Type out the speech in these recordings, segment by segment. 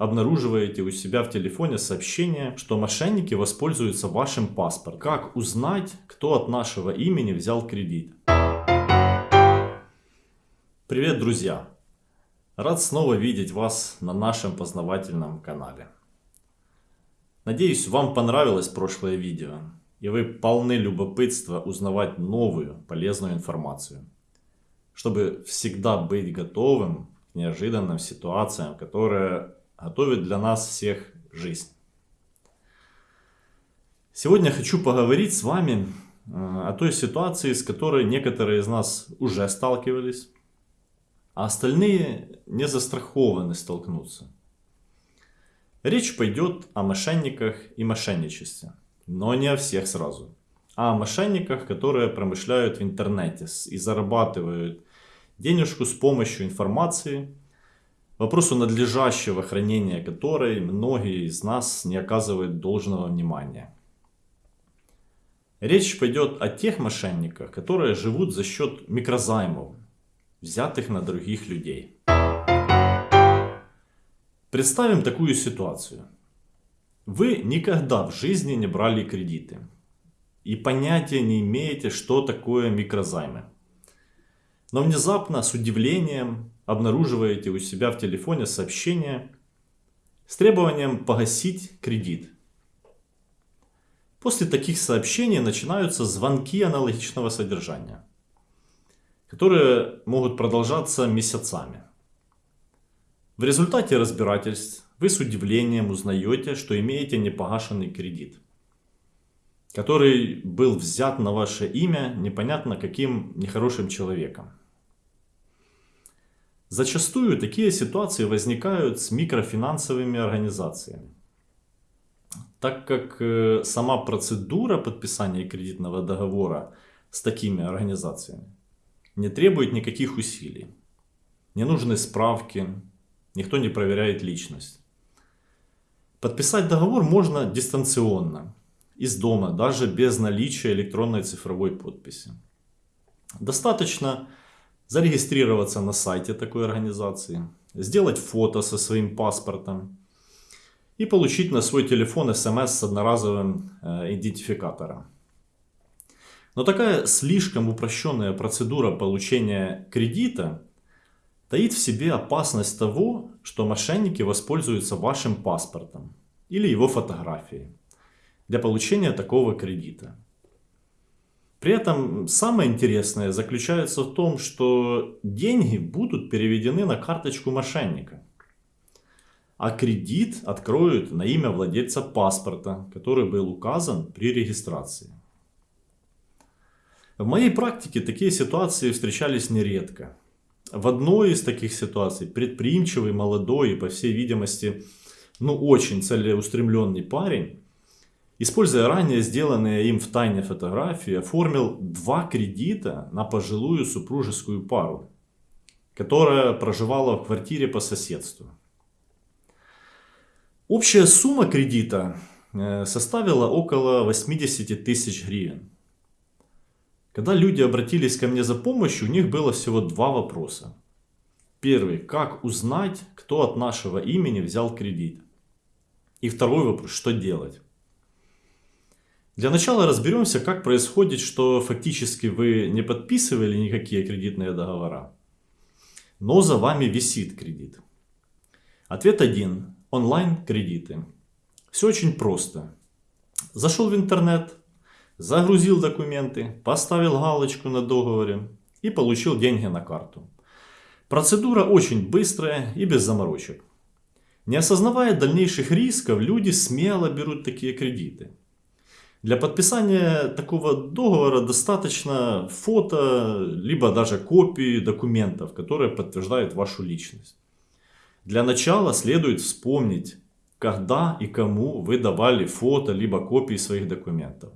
обнаруживаете у себя в телефоне сообщение, что мошенники воспользуются вашим паспортом. Как узнать, кто от нашего имени взял кредит? Привет, друзья! Рад снова видеть вас на нашем познавательном канале. Надеюсь, вам понравилось прошлое видео, и вы полны любопытства узнавать новую полезную информацию, чтобы всегда быть готовым к неожиданным ситуациям, которые готовят для нас всех жизнь. Сегодня хочу поговорить с вами э, о той ситуации, с которой некоторые из нас уже сталкивались, а остальные не застрахованы столкнуться. Речь пойдет о мошенниках и мошенничестве, но не о всех сразу, а о мошенниках, которые промышляют в интернете и зарабатывают денежку с помощью информации, вопросу надлежащего хранения которой многие из нас не оказывают должного внимания. Речь пойдет о тех мошенниках, которые живут за счет микрозаймов, взятых на других людей. Представим такую ситуацию. Вы никогда в жизни не брали кредиты и понятия не имеете, что такое микрозаймы. Но внезапно с удивлением обнаруживаете у себя в телефоне сообщение с требованием погасить кредит. После таких сообщений начинаются звонки аналогичного содержания которые могут продолжаться месяцами. В результате разбирательств вы с удивлением узнаете, что имеете непогашенный кредит, который был взят на ваше имя непонятно каким нехорошим человеком. Зачастую такие ситуации возникают с микрофинансовыми организациями, так как э, сама процедура подписания кредитного договора с такими организациями не требует никаких усилий. Не нужны справки, никто не проверяет личность. Подписать договор можно дистанционно, из дома, даже без наличия электронной цифровой подписи. Достаточно зарегистрироваться на сайте такой организации, сделать фото со своим паспортом и получить на свой телефон смс с одноразовым э, идентификатором. Но такая слишком упрощенная процедура получения кредита таит в себе опасность того, что мошенники воспользуются вашим паспортом или его фотографией для получения такого кредита. При этом самое интересное заключается в том, что деньги будут переведены на карточку мошенника. А кредит откроют на имя владельца паспорта, который был указан при регистрации. В моей практике такие ситуации встречались нередко. В одной из таких ситуаций предприимчивый, молодой и, по всей видимости, ну очень целеустремленный парень, используя ранее сделанные им в тайне фотографии, оформил два кредита на пожилую супружескую пару, которая проживала в квартире по соседству. Общая сумма кредита э, составила около 80 тысяч гривен. Когда люди обратились ко мне за помощью, у них было всего два вопроса. Первый. Как узнать, кто от нашего имени взял кредит? И второй вопрос. Что делать? Для начала разберемся, как происходит, что фактически вы не подписывали никакие кредитные договора, но за вами висит кредит. Ответ один. Онлайн-кредиты. Все очень просто. Зашел в интернет, загрузил документы, поставил галочку на договоре и получил деньги на карту. Процедура очень быстрая и без заморочек. Не осознавая дальнейших рисков, люди смело берут такие кредиты. Для подписания такого договора достаточно фото, либо даже копии документов, которые подтверждают вашу личность. Для начала следует вспомнить, когда и кому вы давали фото, либо копии своих документов.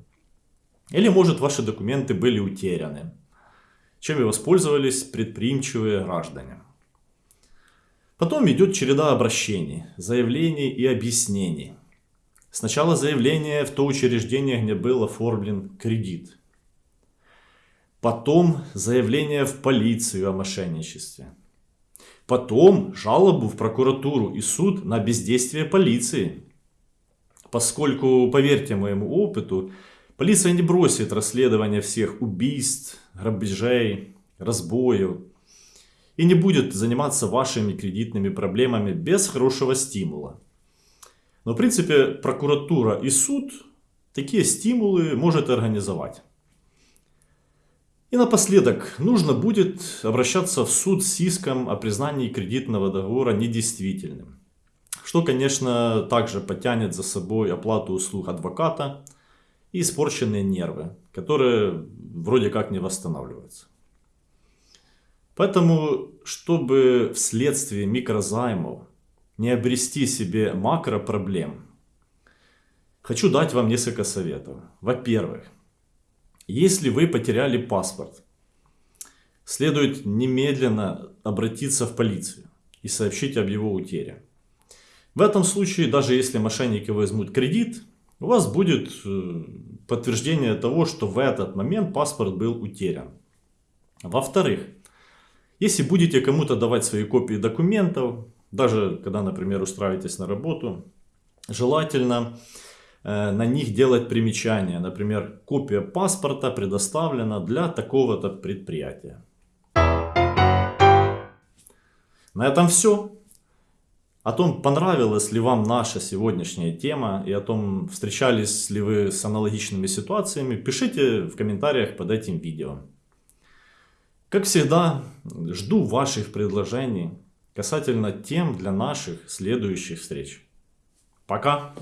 Или может ваши документы были утеряны, чем и воспользовались предприимчивые граждане. Потом идет череда обращений, заявлений и объяснений. Сначала заявление в то учреждение, где был оформлен кредит. Потом заявление в полицию о мошенничестве. Потом жалобу в прокуратуру и суд на бездействие полиции. Поскольку, поверьте моему опыту, полиция не бросит расследование всех убийств, грабежей, разбоев и не будет заниматься вашими кредитными проблемами без хорошего стимула. Но в принципе прокуратура и суд такие стимулы может организовать. И напоследок, нужно будет обращаться в суд с иском о признании кредитного договора недействительным. Что, конечно, также потянет за собой оплату услуг адвоката и испорченные нервы, которые вроде как не восстанавливаются. Поэтому, чтобы вследствие микрозаймов не обрести себе макропроблем, хочу дать вам несколько советов. Во-первых, если вы потеряли паспорт, следует немедленно обратиться в полицию и сообщить об его утере. В этом случае, даже если мошенники возьмут кредит, у вас будет э, подтверждение того, что в этот момент паспорт был утерян. Во-вторых, если будете кому-то давать свои копии документов, даже когда, например, устраиваетесь на работу, желательно Э, на них делать примечания. Например, копия паспорта предоставлена для такого-то предприятия. На этом все. О том, понравилась ли вам наша сегодняшняя тема и о том, встречались ли вы с аналогичными ситуациями, пишите в комментариях под этим видео. Как всегда, жду ваших предложений касательно тем для наших следующих встреч. Пока!